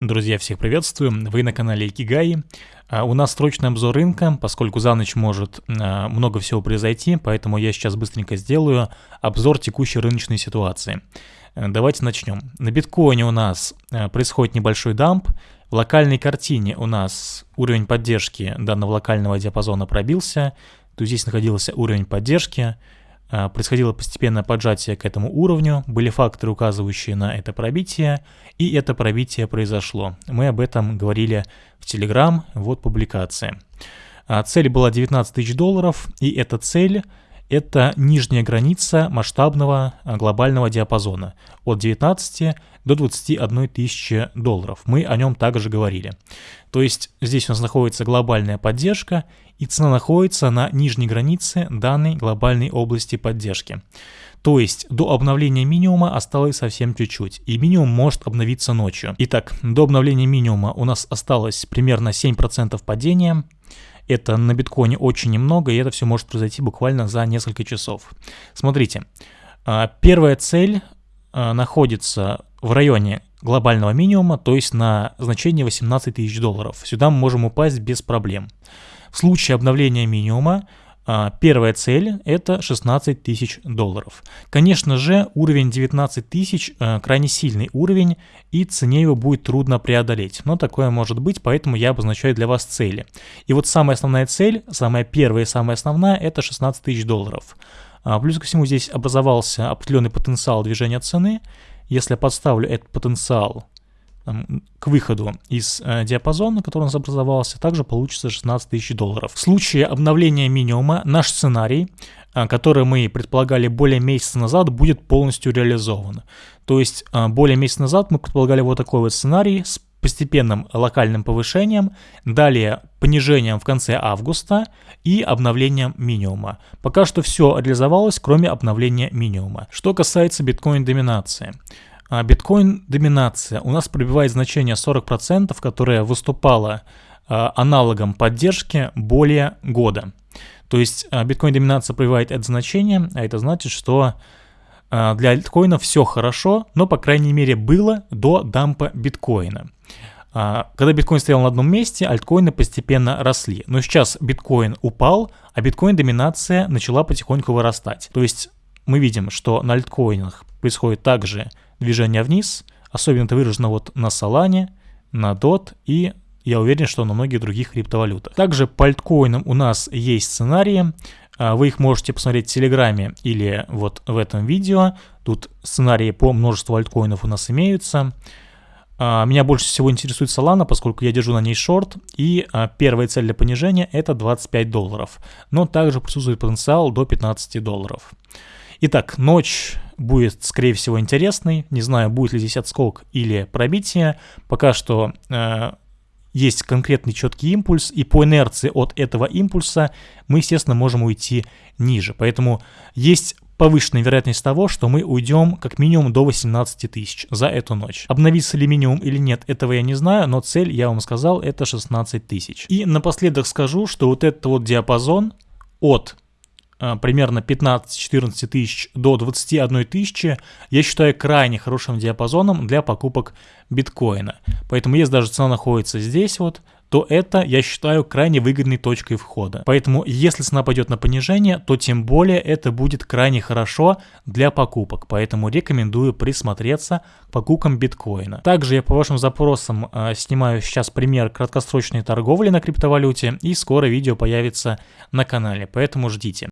Друзья, всех приветствую, вы на канале Икигай. А, у нас срочный обзор рынка, поскольку за ночь может а, много всего произойти, поэтому я сейчас быстренько сделаю обзор текущей рыночной ситуации. Э, давайте начнем. На биткоине у нас э, происходит небольшой дамп, в локальной картине у нас уровень поддержки данного локального диапазона пробился, то здесь находился уровень поддержки, а, происходило постепенное поджатие к этому уровню, были факторы, указывающие на это пробитие, и это пробитие произошло. Мы об этом говорили в Telegram, вот публикация. А, цель была 19 тысяч долларов, и эта цель – это нижняя граница масштабного а, глобального диапазона от 19 до 21 тысячи долларов. Мы о нем также говорили. То есть здесь у нас находится глобальная поддержка, и цена находится на нижней границе данной глобальной области поддержки. То есть до обновления минимума осталось совсем чуть-чуть, и минимум может обновиться ночью. Итак, до обновления минимума у нас осталось примерно 7% падения. Это на биткоине очень немного, и это все может произойти буквально за несколько часов. Смотрите, а, первая цель а, находится в районе глобального минимума, то есть на значение 18 тысяч долларов. Сюда мы можем упасть без проблем. В случае обновления минимума первая цель это 16 тысяч долларов. Конечно же, уровень 19 тысяч а, крайне сильный уровень, и цене его будет трудно преодолеть. Но такое может быть, поэтому я обозначаю для вас цели. И вот самая основная цель, самая первая и самая основная, это 16 тысяч долларов. А, плюс ко всему здесь образовался определенный потенциал движения цены. Если я подставлю этот потенциал к выходу из э, диапазона, который у нас образовался, также получится 16 тысяч долларов. В случае обновления минимума наш сценарий, э, который мы предполагали более месяца назад, будет полностью реализован. То есть э, более месяца назад мы предполагали вот такой вот сценарий с постепенным локальным повышением, далее понижением в конце августа и обновлением минимума. Пока что все реализовалось, кроме обновления минимума. Что касается биткоин-доминации. А биткоин-доминация у нас пробивает значение 40%, которое выступало а, аналогом поддержки более года. То есть а, биткоин-доминация пробивает это значение, а это значит, что для альткоина все хорошо, но, по крайней мере, было до дампа биткоина. Когда биткоин стоял на одном месте, альткоины постепенно росли. Но сейчас биткоин упал, а биткоин-доминация начала потихоньку вырастать. То есть мы видим, что на альткоинах происходит также движение вниз, особенно это выражено вот на Solana, на DOT и я уверен, что на многих других криптовалютах. Также по альткоинам у нас есть сценарии, а, вы их можете посмотреть в Телеграме или вот в этом видео. Тут сценарии по множеству альткоинов у нас имеются. А, меня больше всего интересует Solana, поскольку я держу на ней шорт, и а, первая цель для понижения это 25 долларов, но также присутствует потенциал до 15 долларов. Итак, ночь будет, скорее всего, интересной. Не знаю, будет ли здесь отскок или пробитие. Пока что э, есть конкретный четкий импульс, и по инерции от этого импульса мы, естественно, можем уйти ниже. Поэтому есть повышенная вероятность того, что мы уйдем как минимум до 18 тысяч за эту ночь. Обновится ли минимум или нет, этого я не знаю, но цель, я вам сказал, это 16 тысяч. И напоследок скажу, что вот этот вот диапазон от примерно 15-14 тысяч до 21 тысячи, я считаю крайне хорошим диапазоном для покупок биткоина. Поэтому если даже цена находится здесь вот, то это, я считаю, крайне выгодной точкой входа. Поэтому, если цена пойдет на понижение, то тем более это будет крайне хорошо для покупок. Поэтому рекомендую присмотреться к покупкам биткоина. Также я по вашим запросам э, снимаю сейчас пример краткосрочной торговли на криптовалюте, и скоро видео появится на канале, поэтому ждите.